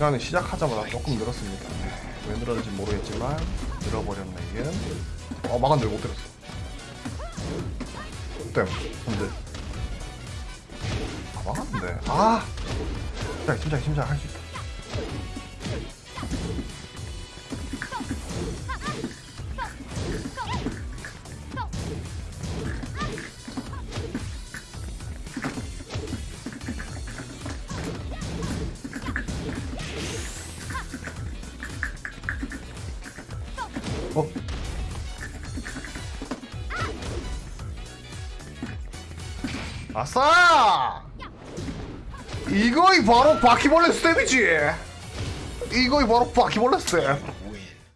시간을 시작하자마자 조금 늘었습니다. 왜 늘었는지 모르겠지만 늘어버렸네 이게. 어 막았는데 못 때렸어. 땜 근데 아 막았는데 아 침착 침착 침착 할수 있다. 어? 아싸! 이거이 바로 바퀴벌레 스텝이지! 이거이 바로 바퀴벌레 스텝!